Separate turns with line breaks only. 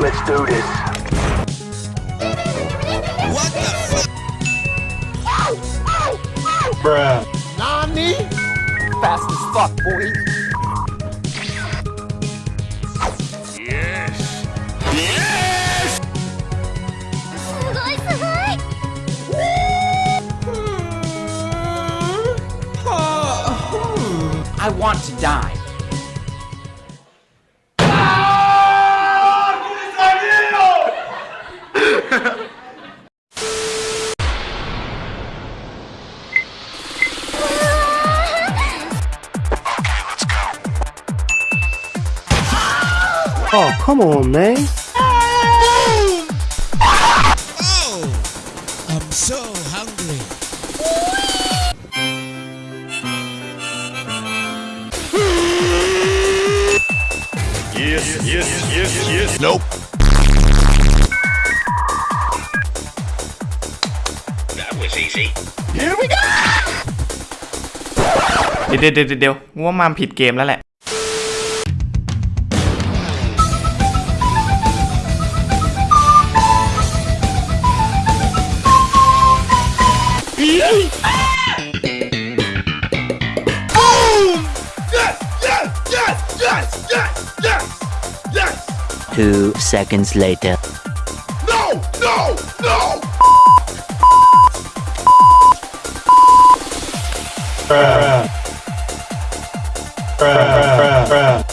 Let's do this.
What the fuck?
Bruh.
Nani?
Fast as fuck, boy.
Yes. Yes!
Hmm. Hmm.
I want to die.
Oh, come on, man.
Oh! I'm so hungry.
Yes, yes, yes, yes.
Nope.
Easy.
Here we go!
เดี๋ยวเดี๋ยวเดี๋ยวเดี๋ยวว่ามาผิดเกมแล้วแหละ
Yes! Yes! Yes! Yes! Yes! Yes! Yes!
Two seconds later.
No! No! No! Bruh.
Bruh, bruh, bruh, bruh.